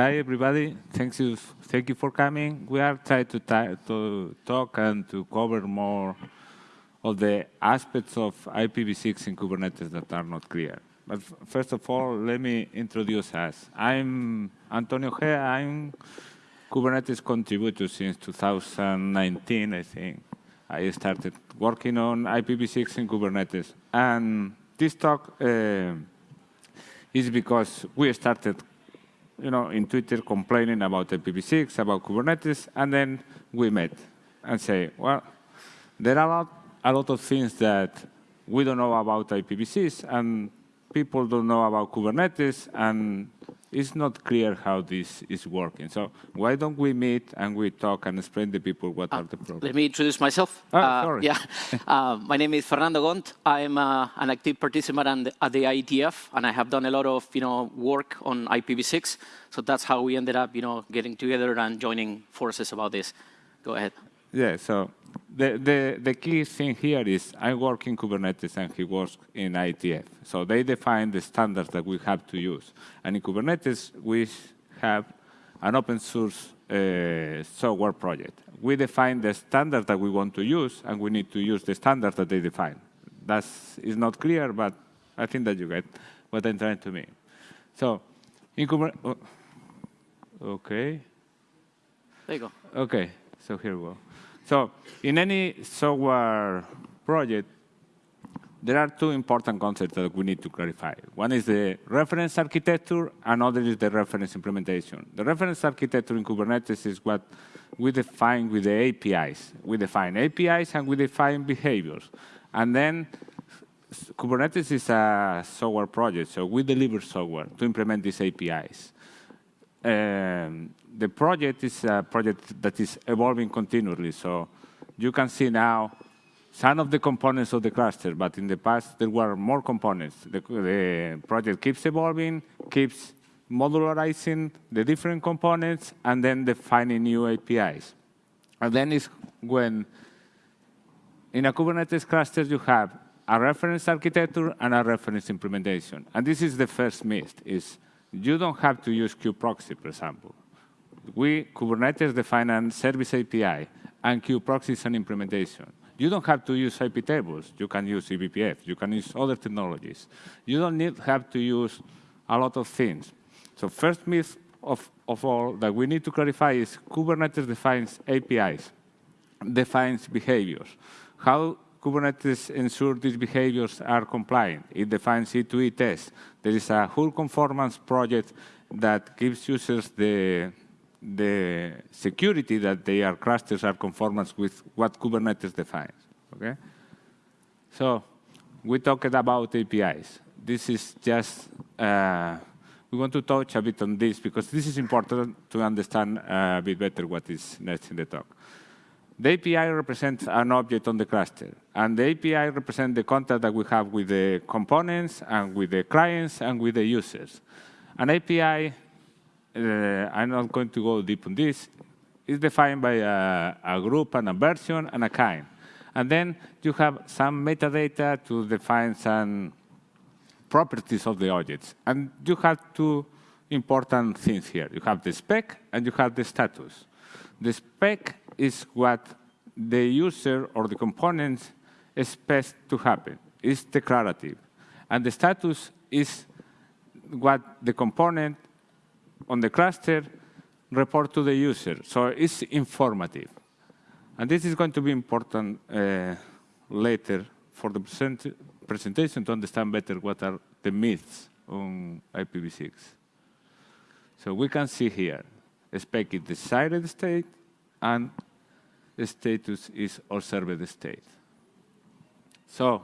Hi, everybody. Thank you, thank you for coming. We are trying to, to talk and to cover more of the aspects of IPv6 in Kubernetes that are not clear. But first of all, let me introduce us. I'm Antonio Ojea. I'm Kubernetes contributor since 2019, I think. I started working on IPv6 in Kubernetes. And this talk uh, is because we started you know, in Twitter complaining about IPv6, about Kubernetes, and then we met and say, well, there are a lot, a lot of things that we don't know about IPv6, and people don't know about Kubernetes, and it's not clear how this is working. So why don't we meet and we talk and explain to people what uh, are the problems? Let me introduce myself. Oh, uh, sorry. Yeah, uh, my name is Fernando Gont. I'm uh, an active participant at the IETF, and I have done a lot of you know work on IPv6. So that's how we ended up you know getting together and joining forces about this. Go ahead. Yeah. So the, the, the key thing here is I work in Kubernetes and he works in ITF. So they define the standards that we have to use. And in Kubernetes, we have an open source uh, software project. We define the standard that we want to use, and we need to use the standard that they define. That is not clear, but I think that you get what I'm trying to mean. So, in Kubernetes, oh, okay. There you go. Okay, so here we go. So in any software project, there are two important concepts that we need to clarify. One is the reference architecture, another is the reference implementation. The reference architecture in Kubernetes is what we define with the APIs. We define APIs and we define behaviors. And then Kubernetes is a software project, so we deliver software to implement these APIs. Um, the project is a project that is evolving continually. So you can see now some of the components of the cluster, but in the past there were more components. The, the project keeps evolving, keeps modularizing the different components, and then defining new APIs. And then is when in a Kubernetes cluster you have a reference architecture and a reference implementation. And this is the first myth, is you don't have to use kubeproxy, for example we, Kubernetes, define a service API, and kubeproxy is an implementation. You don't have to use IP tables. You can use eBPF. You can use other technologies. You don't need have to use a lot of things. So first myth of, of all that we need to clarify is Kubernetes defines APIs, defines behaviors. How Kubernetes ensure these behaviors are compliant? It defines E2E tests. There is a whole conformance project that gives users the the security that their clusters are conformance with what Kubernetes defines. Okay, so we talked about APIs. This is just uh, we want to touch a bit on this because this is important to understand uh, a bit better what is next in the talk. The API represents an object on the cluster, and the API represents the contact that we have with the components and with the clients and with the users. An API Uh, I'm not going to go deep on this, is defined by a, a, group and a version and a kind. And then you have some metadata to define some properties of the objects. And you have two important things here. You have the spec and you have the status. The spec is what the user or the components expects to happen. It's declarative. And the status is what the component on the cluster, report to the user. So it's informative. And this is going to be important uh, later for the present presentation to understand better what are the myths on IPv6. So we can see here, spec is desired state, and the status is observed state. So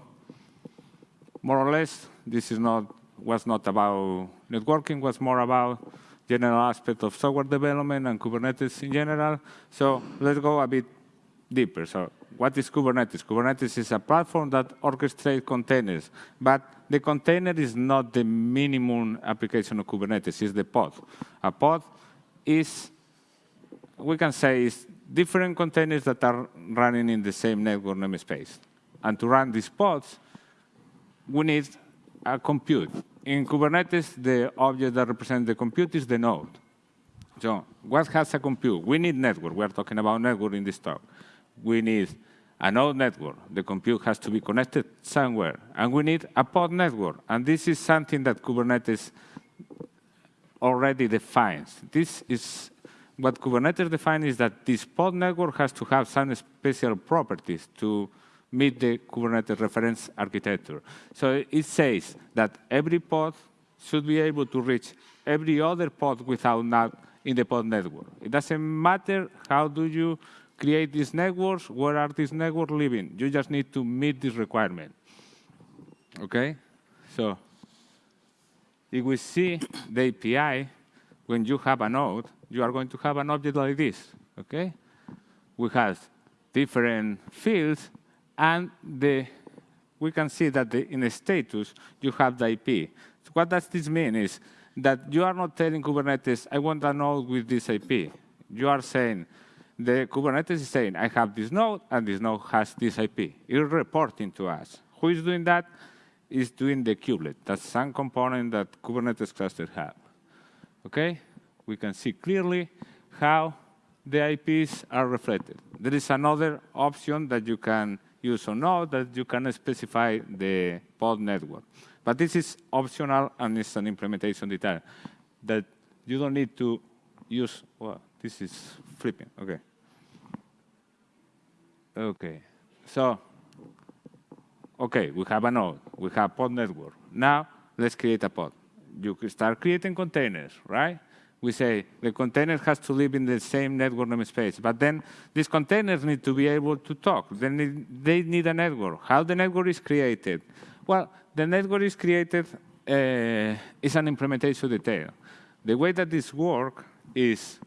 more or less, this is not was not about networking, was more about general aspect of software development and Kubernetes in general. So let's go a bit deeper. So what is Kubernetes? Kubernetes is a platform that orchestrates containers, but the container is not the minimum application of Kubernetes, it's the pod. A pod is, we can say, is different containers that are running in the same network namespace. And to run these pods, we need a compute in Kubernetes, the object that represents the compute is the node. So what has a compute? We need network. We are talking about network in this talk. We need a node network. The compute has to be connected somewhere. And we need a pod network. And this is something that Kubernetes already defines. This is what Kubernetes defines is that this pod network has to have some special properties to meet the Kubernetes reference architecture. So it says that every pod should be able to reach every other pod without not in the pod network. It doesn't matter how do you create these networks, where are these networks living. You just need to meet this requirement. Okay? So if we see the API, when you have a node, you are going to have an object like this. Okay? We have different fields, and the, we can see that the, in the status, you have the IP. So what does this mean is that you are not telling Kubernetes, I want a node with this IP. You are saying, the Kubernetes is saying, I have this node, and this node has this IP. It's reporting to us. Who is doing that? Is doing the kubelet. That's some component that Kubernetes clusters have. Okay? We can see clearly how the IPs are reflected. There is another option that you can use or not that you can specify the pod network. But this is optional and it's an implementation detail that you don't need to use, well, this is flipping, okay. Okay, so, okay, we have a node, we have pod network. Now, let's create a pod. You can start creating containers, right? We say the container has to live in the same network namespace, but then these containers need to be able to talk. They need, they need a network. How the network is created? Well, the network is created uh, is an implementation detail. The way that this works is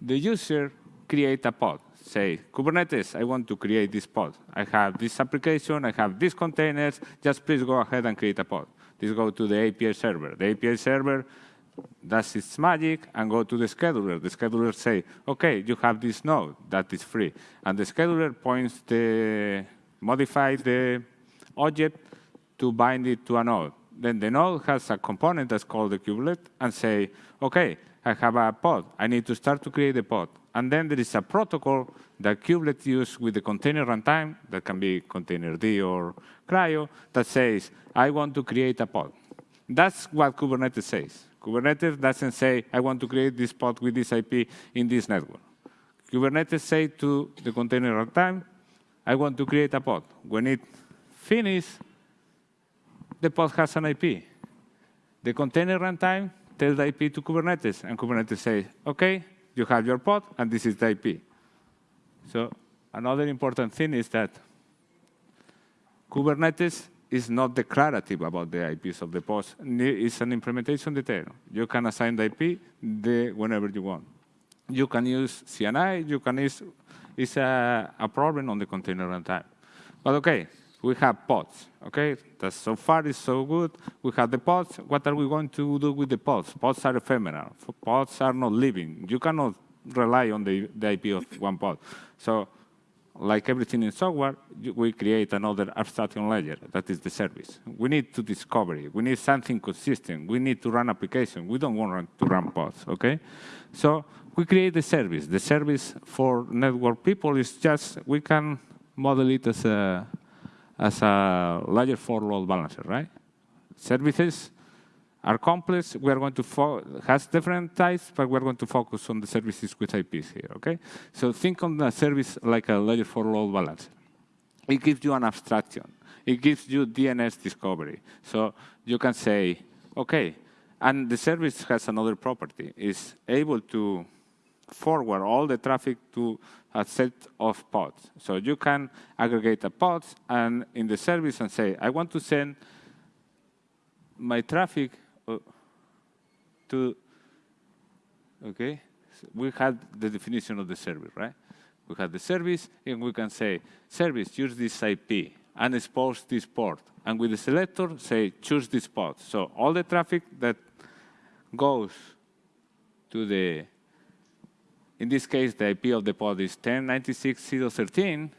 the user create a pod. Say, Kubernetes, I want to create this pod. I have this application, I have these containers, just please go ahead and create a pod. This go to the API server. The API server does its magic and go to the scheduler. The scheduler say, okay, you have this node that is free. And the scheduler points the, modify the object to bind it to a node. Then the node has a component that's called the kubelet and say, okay, I have a pod. I need to start to create a pod. And then there is a protocol that kubelet use with the container runtime, that can be containerd or CRI-O, that says, I want to create a pod. That's what Kubernetes says. Kubernetes doesn't say, I want to create this pod with this IP in this network. Kubernetes say to the container runtime, I want to create a pod. When it finishes, the pod has an IP. The container runtime tells the IP to Kubernetes, and Kubernetes says, OK, you have your pod, and this is the IP. So another important thing is that Kubernetes is not declarative about the IPs of the pods. It's an implementation detail. You can assign the IP the, whenever you want. You can use CNI. You can use, it's a, a problem on the container runtime. But OK, we have pods. Okay, that so far is so good. We have the pods. What are we going to do with the pods? Pods are ephemeral. Pods are not living. You cannot rely on the, the IP of one pod. So, like everything in software, we create another abstraction layer. That is the service. We need to discover it. We need something consistent. We need to run application. We don't want to run pods. Okay, so we create the service. The service for network people is just we can model it as a as a layer 4 load balancer, right? Services are complex. We are going to has different types, but we're going to focus on the services with IPs here, okay? So think on the service like a layer 4 load balancer. It gives you an abstraction. It gives you DNS discovery. So you can say, okay, and the service has another property. It's able to forward all the traffic to a set of pods. So you can aggregate the pods and in the service and say, I want to send my traffic to, okay? So we had the definition of the service, right? We have the service, and we can say, service, use this IP, and expose this port. And with the selector, say, choose this port. So all the traffic that goes to the in this case, the IP of the pod is 1096.0.13,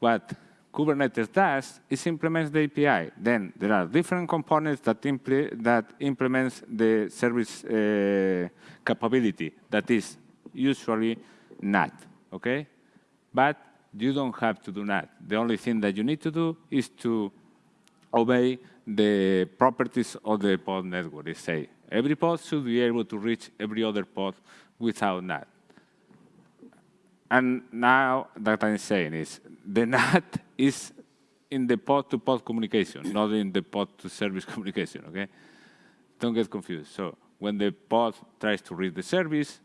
but Kubernetes does is implements the API. Then there are different components that, impl that implements the service uh, capability that is usually NAT, okay? But you don't have to do that. The only thing that you need to do is to obey the properties of the pod network. They say every pod should be able to reach every other pod without NAT. And now that I'm saying is the NAT is in the pod-to-pod -pod communication, not in the pod-to-service communication, okay? Don't get confused. So when the pod tries to read the service,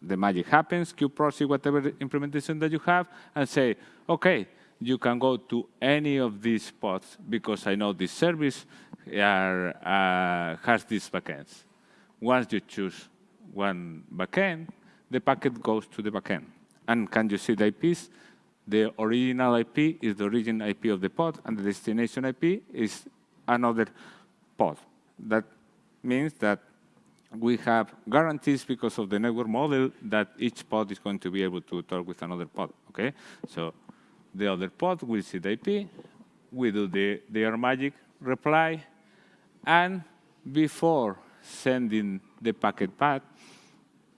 the magic happens, kubeproxy, whatever implementation that you have, and say, okay, you can go to any of these pods because I know this service are, uh, has these backends. Once you choose one backend, the packet goes to the backend. And can you see the IPs? The original IP is the origin IP of the pod, and the destination IP is another pod. That means that we have guarantees because of the network model that each pod is going to be able to talk with another pod, okay? So the other pod will see the IP, we do the, their magic reply, and before sending the packet path,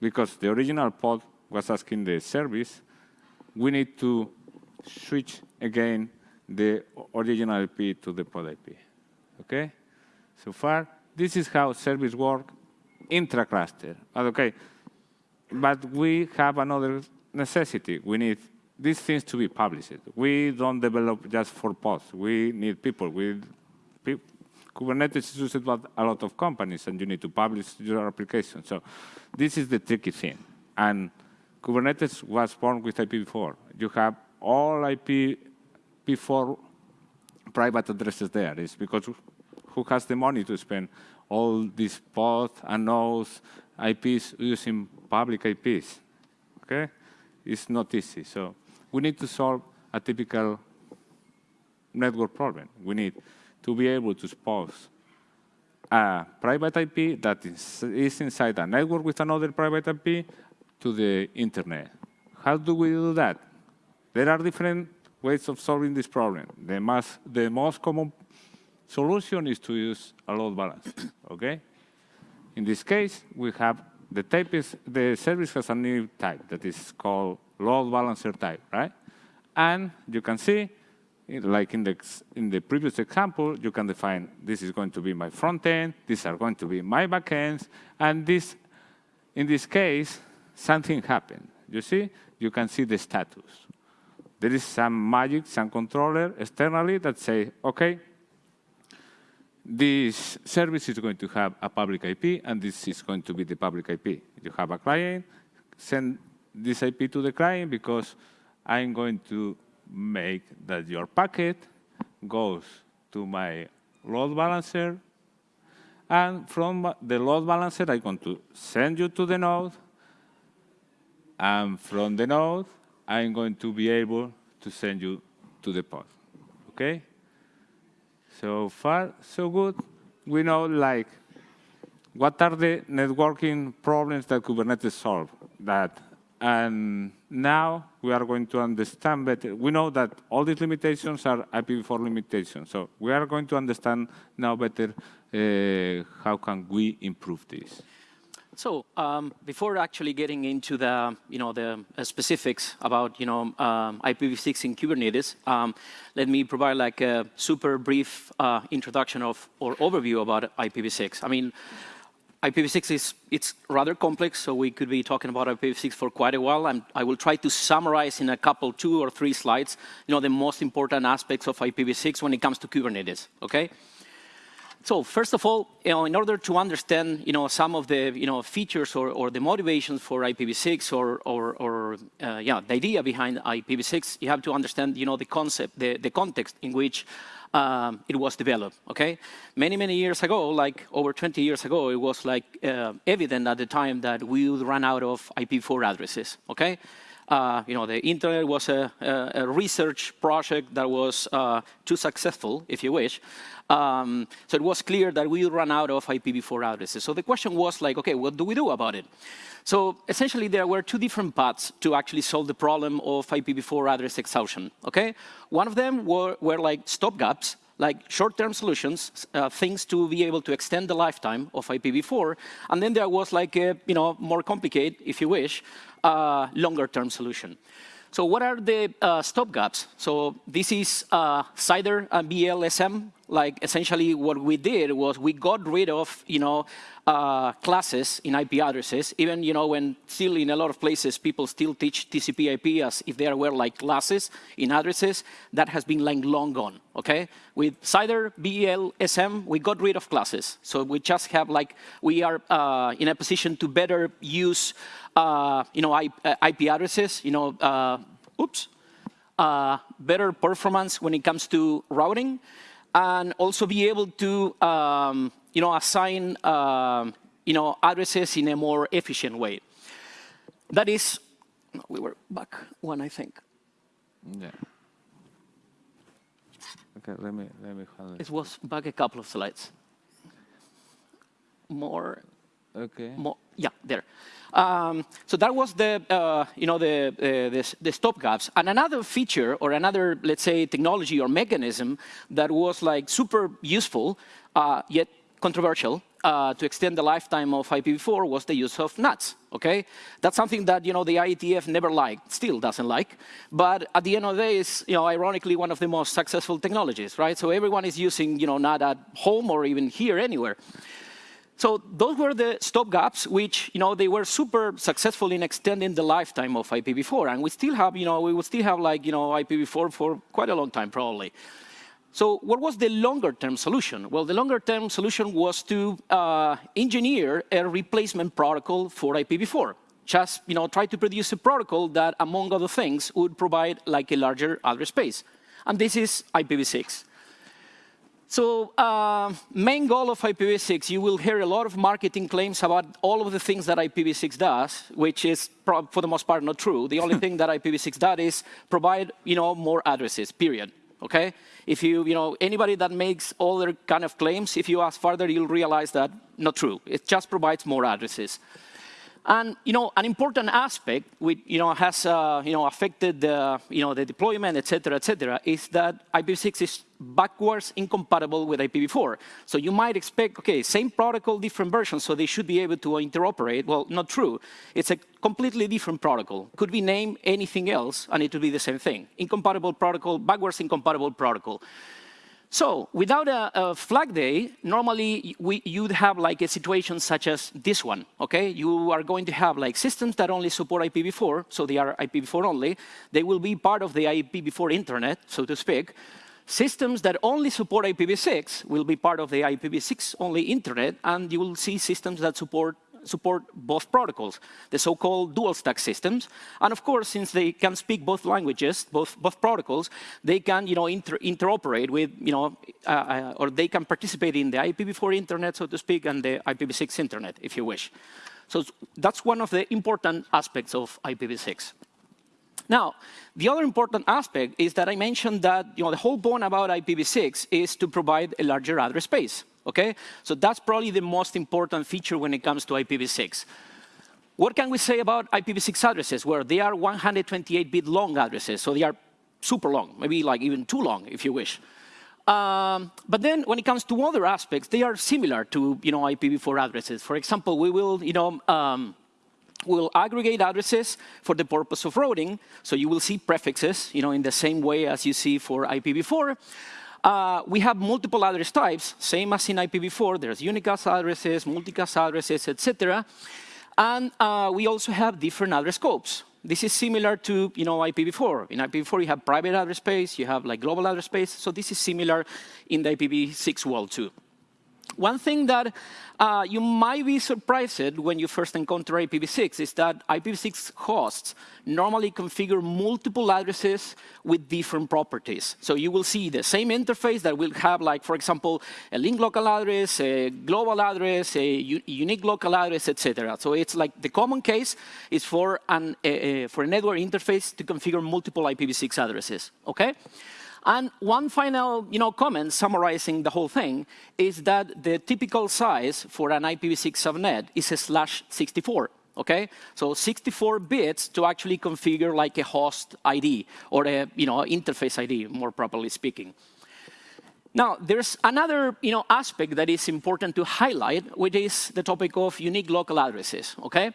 because the original pod was asking the service, we need to switch again the original IP to the pod IP, okay? So far, this is how service work intra-cluster. Okay, but we have another necessity. We need these things to be published. We don't develop just for pods. We need people. We, Kubernetes is used by a lot of companies, and you need to publish your application. So this is the tricky thing. And Kubernetes was born with IPv4. You have all IPv4 private addresses there. It's because who has the money to spend all these pods and nodes, IPs using public IPs. Okay? It's not easy. So we need to solve a typical network problem. We need to be able to expose a private IP that is, is inside a network with another private IP to the internet. How do we do that? There are different ways of solving this problem. The, most, the most common solution is to use a load balancer, okay? In this case, we have the type is, the service has a new type that is called load balancer type, right? And you can see, like in the, in the previous example, you can define this is going to be my front end, these are going to be my backends, and this, in this case, something happened. You see, you can see the status. There is some magic, some controller externally that say, okay, this service is going to have a public IP, and this is going to be the public IP. You have a client, send this IP to the client because I'm going to make that your packet goes to my load balancer, and from the load balancer, I'm going to send you to the node, and from the node, I'm going to be able to send you to the pod, okay? So far, so good. We know like what are the networking problems that Kubernetes solve that and now we are going to understand better. We know that all these limitations are IPv4 limitations. So we are going to understand now better uh, how can we improve this. So um, before actually getting into the, you know, the uh, specifics about, you know, um, IPv6 in Kubernetes, um, let me provide like a super brief uh, introduction of or overview about IPv6. I mean, IPv6 is it's rather complex, so we could be talking about IPv6 for quite a while. And I will try to summarize in a couple, two or three slides, you know, the most important aspects of IPv6 when it comes to Kubernetes. Okay. So first of all, you know, in order to understand you know, some of the you know, features or, or the motivations for IPv6 or, or, or uh, yeah, the idea behind IPv6, you have to understand you know, the concept, the, the context in which um, it was developed, okay? Many, many years ago, like over 20 years ago, it was like uh, evident at the time that we would run out of IPv4 addresses, okay? Uh, you know, the internet was a, a, a research project that was uh, too successful, if you wish. Um, so it was clear that we ran out of IPv4 addresses. So the question was like, okay, what do we do about it? So essentially, there were two different paths to actually solve the problem of IPv4 address exhaustion. Okay, one of them were, were like stopgaps, like short-term solutions, uh, things to be able to extend the lifetime of IPv4. And then there was like a, you know, more complicated, if you wish, uh, longer-term solution. So what are the uh, stopgaps? So this is uh, CIDR and VLSM. Like essentially what we did was we got rid of, you know, uh, classes in IP addresses, even, you know, when still in a lot of places people still teach TCP IP as if there were like classes in addresses, that has been like long gone, okay? With CIDR, VLSM, we got rid of classes. So we just have like, we are uh, in a position to better use uh, you know, IP uh, addresses, you know, uh, oops, better performance when it comes to routing, and also be able to, um, you know, assign, um, you know, addresses in a more efficient way. That is, we were back one, I think. Yeah. Okay, let me let me handle it. It was back a couple of slides. More. Okay. Yeah, there. Um, so that was the, uh, you know, the, uh, the, the stop gaps. And another feature or another, let's say, technology or mechanism that was like super useful, uh, yet controversial, uh, to extend the lifetime of IPv4 was the use of NATs. Okay, that's something that you know the IETF never liked, still doesn't like. But at the end of the day, it's you know ironically one of the most successful technologies, right? So everyone is using you know NAT at home or even here anywhere. So those were the stopgaps, which you know they were super successful in extending the lifetime of IPv4, and we still have, you know, we will still have like you know IPv4 for quite a long time probably. So what was the longer-term solution? Well, the longer-term solution was to uh, engineer a replacement protocol for IPv4. Just you know, try to produce a protocol that, among other things, would provide like a larger address space. And this is IPv6. So uh, main goal of IPv6, you will hear a lot of marketing claims about all of the things that IPv6 does, which is for the most part not true. The only thing that IPv6 does is provide you know, more addresses, period. Okay? If you, you know, anybody that makes all other kind of claims, if you ask further, you'll realize that not true. It just provides more addresses. And you know, an important aspect which you know has uh, you know affected the you know the deployment, et cetera, et cetera, is that IPv6 is backwards incompatible with IPv4. So you might expect, okay, same protocol, different versions, so they should be able to interoperate. Well, not true. It's a completely different protocol. Could we name anything else, and it would be the same thing. Incompatible protocol, backwards incompatible protocol. So without a, a flag day, normally we, you'd have like a situation such as this one, okay? You are going to have like systems that only support IPv4, so they are IPv4 only. They will be part of the IPv4 internet, so to speak. Systems that only support IPv6 will be part of the IPv6 only internet, and you will see systems that support support both protocols, the so-called dual stack systems. And of course, since they can speak both languages, both, both protocols, they can you know, inter interoperate with, you know, uh, uh, or they can participate in the IPv4 internet, so to speak, and the IPv6 internet, if you wish. So that's one of the important aspects of IPv6. Now, the other important aspect is that I mentioned that you know, the whole point about IPv6 is to provide a larger address space. Okay? So that's probably the most important feature when it comes to IPv6. What can we say about IPv6 addresses? Well, they are 128-bit long addresses, so they are super long, maybe like even too long, if you wish. Um, but then when it comes to other aspects, they are similar to you know, IPv4 addresses. For example, we will you know, um, we'll aggregate addresses for the purpose of routing. So you will see prefixes you know, in the same way as you see for IPv4. Uh, we have multiple address types, same as in IPv4. There's unicast addresses, multicast addresses, etc. And uh, we also have different address scopes. This is similar to you know, IPv4. In IPv4, you have private address space, you have like global address space. So this is similar in the IPv6 world too. One thing that uh, you might be surprised when you first encounter IPv6 is that IPv6 hosts normally configure multiple addresses with different properties. So you will see the same interface that will have, like, for example, a link local address, a global address, a unique local address, etc. So it's like the common case is for, an, for a network interface to configure multiple IPv6 addresses, okay? And one final you know, comment summarizing the whole thing is that the typical size for an IPv6 subnet is a slash 64. Okay, so 64 bits to actually configure like a host ID or a you know interface ID, more properly speaking. Now, there's another you know, aspect that is important to highlight, which is the topic of unique local addresses. Okay,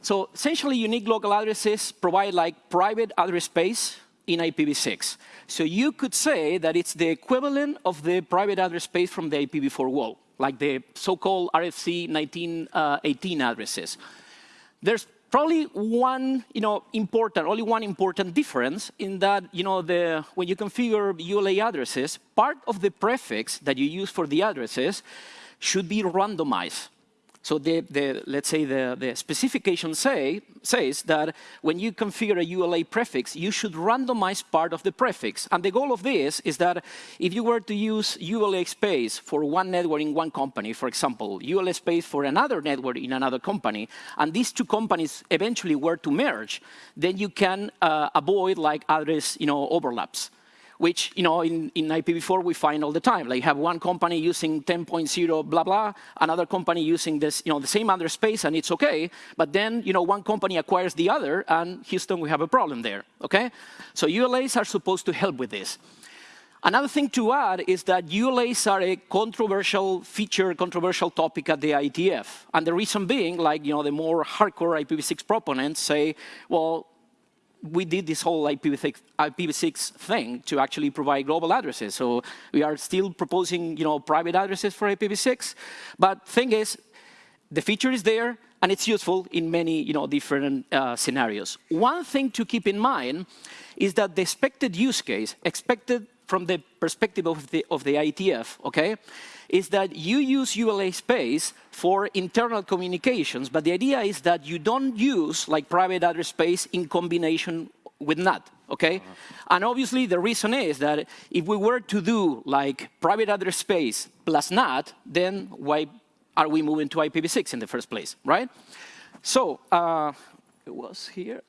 so essentially, unique local addresses provide like private address space in IPv6. So you could say that it's the equivalent of the private address space from the IPv4 wall, like the so-called RFC 1918 uh, addresses. There's probably one, you know, important, only one important difference in that, you know, the, when you configure ULA addresses, part of the prefix that you use for the addresses should be randomized. So the, the, let's say the, the specification say, says that when you configure a ULA prefix, you should randomize part of the prefix. And the goal of this is that if you were to use ULA space for one network in one company, for example, ULA space for another network in another company, and these two companies eventually were to merge, then you can uh, avoid like address you know, overlaps which you know in, in IPv4 we find all the time. Like you have one company using 10.0 blah blah, another company using this you know the same address space and it's okay. But then you know one company acquires the other and Houston we have a problem there. Okay, so ULAs are supposed to help with this. Another thing to add is that ULAs are a controversial feature, controversial topic at the IETF. And the reason being, like, you know, the more hardcore IPv6 proponents say, well, we did this whole IPv6, IPv6 thing to actually provide global addresses. So we are still proposing, you know, private addresses for IPv6. But thing is, the feature is there, and it's useful in many, you know, different uh, scenarios. One thing to keep in mind is that the expected use case, expected from the perspective of the, of the IETF, okay, is that you use ULA space for internal communications, but the idea is that you don't use like private address space in combination with NAT, okay? Uh -huh. And obviously the reason is that if we were to do like private address space plus NAT, then why are we moving to IPv6 in the first place, right? So, uh, it was here.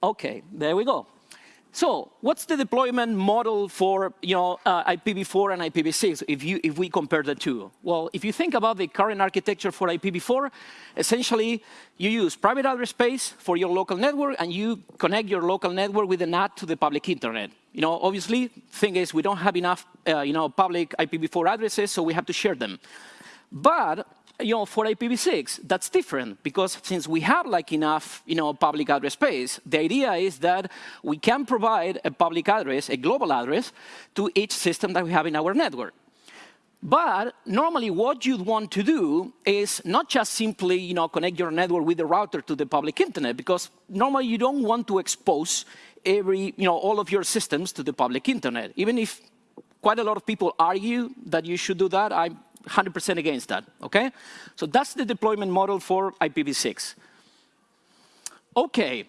Okay, there we go. So what's the deployment model for you know, uh, IPv4 and IPv6 if, you, if we compare the two? Well, if you think about the current architecture for IPv4, essentially you use private address space for your local network and you connect your local network with a NAT to the public internet. You know, obviously, thing is we don't have enough uh, you know, public IPv4 addresses, so we have to share them. But you know, for IPv6, that's different because since we have like enough, you know, public address space, the idea is that we can provide a public address, a global address, to each system that we have in our network. But normally what you'd want to do is not just simply you know, connect your network with the router to the public internet, because normally you don't want to expose every, you know, all of your systems to the public internet. Even if quite a lot of people argue that you should do that, I'm 100% against that, okay? So that's the deployment model for IPv6. Okay,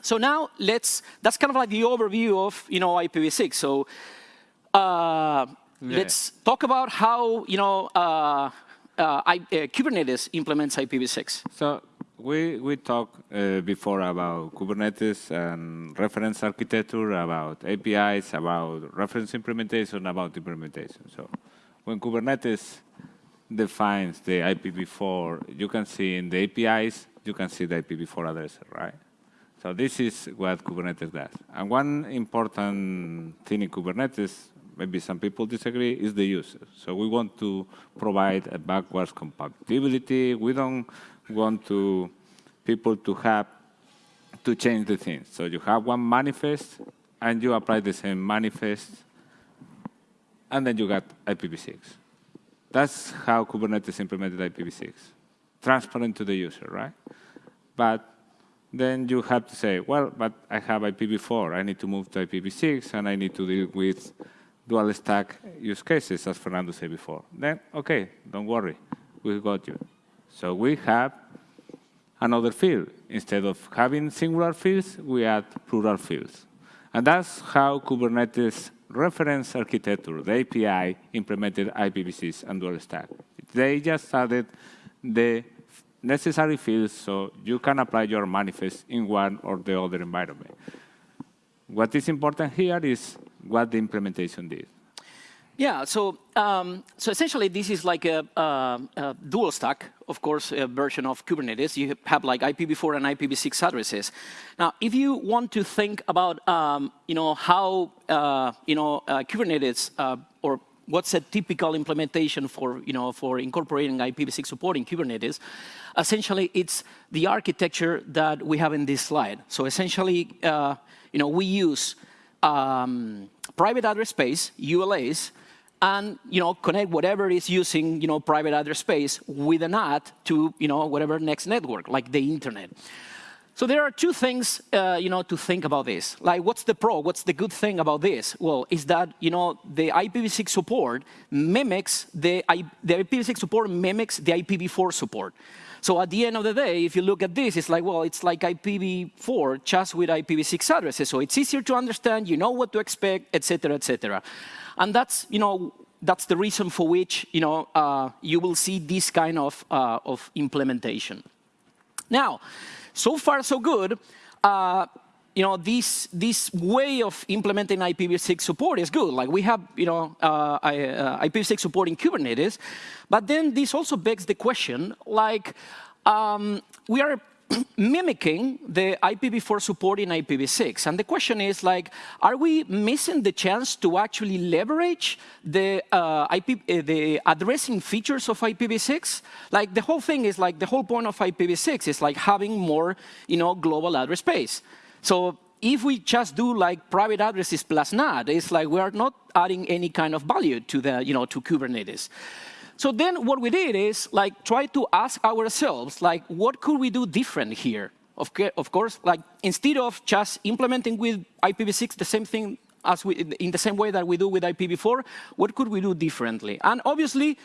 so now let's, that's kind of like the overview of, you know, IPv6. So uh, yeah. let's talk about how, you know, uh, uh, I, uh, Kubernetes implements IPv6. So we, we talked uh, before about Kubernetes and reference architecture, about APIs, about reference implementation, about implementation. So when Kubernetes defines the IPv4, you can see in the APIs, you can see the IPv4 address, right? So this is what Kubernetes does. And one important thing in Kubernetes, maybe some people disagree, is the user. So we want to provide a backwards compatibility. We don't want to people to have to change the things. So you have one manifest, and you apply the same manifest and then you got IPv6. That's how Kubernetes implemented IPv6. Transparent to the user, right? But then you have to say, well, but I have IPv4. I need to move to IPv6, and I need to deal with dual stack use cases, as Fernando said before. Then, OK, don't worry, we got you. So we have another field. Instead of having singular fields, we add plural fields. And that's how Kubernetes reference architecture, the API, implemented IPv6 and dual stack. They just added the necessary fields so you can apply your manifest in one or the other environment. What is important here is what the implementation did. Yeah, so, um, so essentially this is like a, a, a, dual stack, of course, a version of Kubernetes. You have like IPv4 and IPv6 addresses. Now, if you want to think about, um, you know, how, uh, you know, uh, Kubernetes uh, or what's a typical implementation for, you know, for incorporating IPv6 support in Kubernetes, essentially it's the architecture that we have in this slide. So essentially, uh, you know, we use um, private address space, ULAs, and you know, connect whatever is using you know, private address space with an NAT to you know, whatever next network, like the internet. So there are two things uh, you know, to think about this. Like, what's the pro? What's the good thing about this? Well, is that you know, the IPv6 support mimics the, the IPv6 support mimics the IPv4 support. So at the end of the day, if you look at this, it's like, well, it's like IPv4 just with IPv6 addresses. So it's easier to understand, you know what to expect, et cetera, et cetera. And that's, you know, that's the reason for which you, know, uh, you will see this kind of, uh, of implementation. Now, so far so good. Uh, you know, this, this way of implementing IPv6 support is good. Like we have, you know, uh, IPv6 uh, support in Kubernetes, but then this also begs the question, like, um, we are mimicking the IPv4 support in IPv6. And the question is, like, are we missing the chance to actually leverage the, uh, IP, uh, the addressing features of IPv6? Like, the whole thing is like, the whole point of IPv6 is like having more, you know, global address space. So if we just do like private addresses plus NAT, it's like we are not adding any kind of value to the, you know, to Kubernetes. So then what we did is like try to ask ourselves, like, what could we do different here? Of, of course, like instead of just implementing with IPv6 the same thing as we, in the same way that we do with IPv4, what could we do differently? And obviously,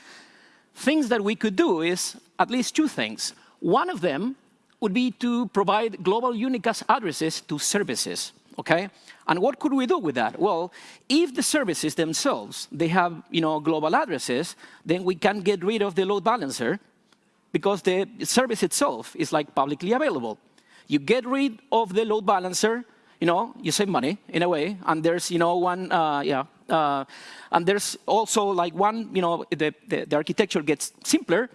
things that we could do is at least two things. One of them would be to provide global unicast addresses to services okay? And what could we do with that? Well, if the services themselves, they have you know, global addresses, then we can get rid of the load balancer because the service itself is like publicly available. You get rid of the load balancer, you know, you save money in a way, and there's, you know, one, uh, yeah, uh, and there's also like one, you know, the, the, the architecture gets simpler,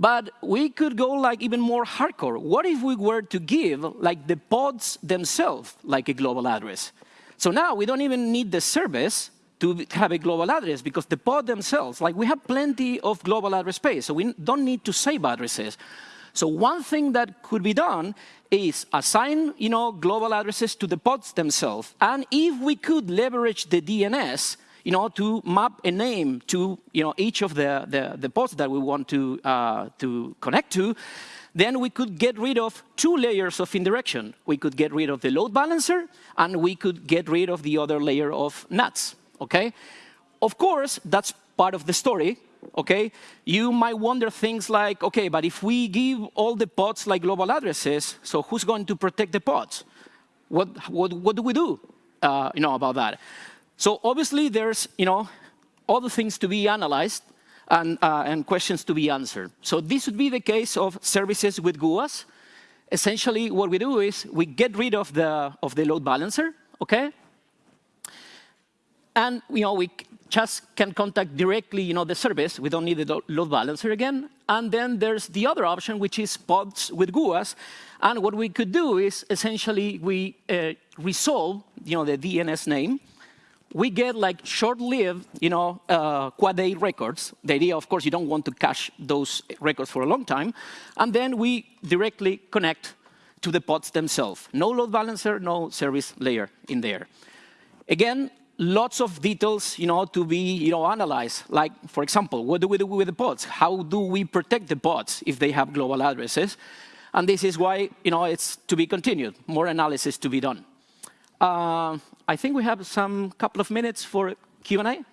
but we could go like even more hardcore. What if we were to give like the pods themselves like a global address? So now we don't even need the service to have a global address because the pod themselves, like we have plenty of global address space, so we don't need to save addresses. So one thing that could be done is assign you know, global addresses to the pods themselves. And if we could leverage the DNS you know, to map a name to you know, each of the, the, the pods that we want to, uh, to connect to, then we could get rid of two layers of indirection. We could get rid of the load balancer, and we could get rid of the other layer of NATs, okay? Of course, that's part of the story, okay? You might wonder things like, okay, but if we give all the pods like global addresses, so who's going to protect the pods? What, what, what do we do, uh, you know, about that? So obviously, there's you know, other things to be analyzed and, uh, and questions to be answered. So this would be the case of services with GUAs. Essentially, what we do is we get rid of the, of the load balancer, OK? And you know, we just can contact directly you know, the service. We don't need the load balancer again. And then there's the other option, which is pods with GUAs. And what we could do is essentially we uh, resolve you know, the DNS name we get like short-lived, you know, uh, quad-A records. The idea, of course, you don't want to cache those records for a long time. And then we directly connect to the pods themselves. No load balancer, no service layer in there. Again, lots of details, you know, to be, you know, analyzed. Like, for example, what do we do with the pods? How do we protect the pods if they have global addresses? And this is why, you know, it's to be continued. More analysis to be done. Uh, I think we have some couple of minutes for Q&A?